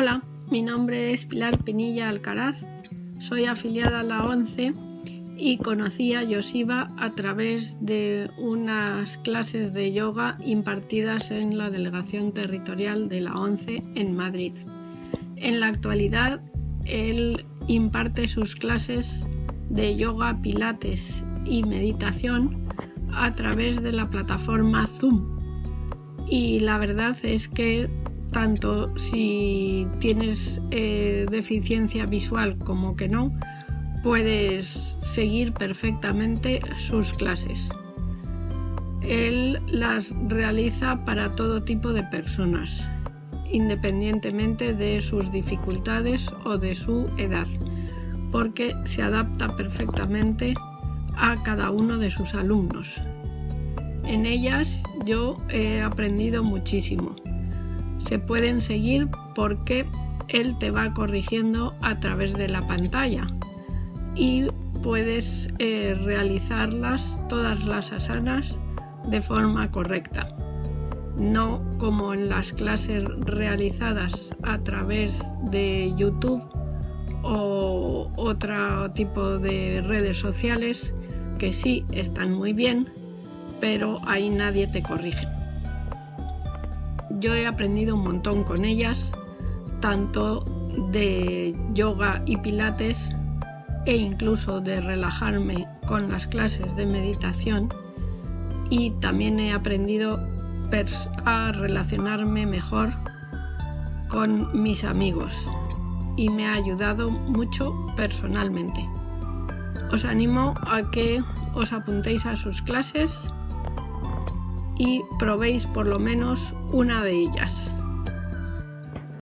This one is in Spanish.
Hola, mi nombre es Pilar Pinilla Alcaraz, soy afiliada a la ONCE y conocí a Yosiva a través de unas clases de yoga impartidas en la Delegación Territorial de la ONCE en Madrid. En la actualidad, él imparte sus clases de yoga, pilates y meditación a través de la plataforma Zoom. Y la verdad es que tanto si tienes eh, deficiencia visual como que no, puedes seguir perfectamente sus clases. Él las realiza para todo tipo de personas, independientemente de sus dificultades o de su edad, porque se adapta perfectamente a cada uno de sus alumnos. En ellas yo he aprendido muchísimo. Se pueden seguir porque él te va corrigiendo a través de la pantalla y puedes eh, realizarlas todas las asanas de forma correcta no como en las clases realizadas a través de YouTube o otro tipo de redes sociales que sí están muy bien, pero ahí nadie te corrige. Yo he aprendido un montón con ellas, tanto de yoga y pilates e incluso de relajarme con las clases de meditación y también he aprendido a relacionarme mejor con mis amigos y me ha ayudado mucho personalmente. Os animo a que os apuntéis a sus clases y probéis por lo menos una de ellas.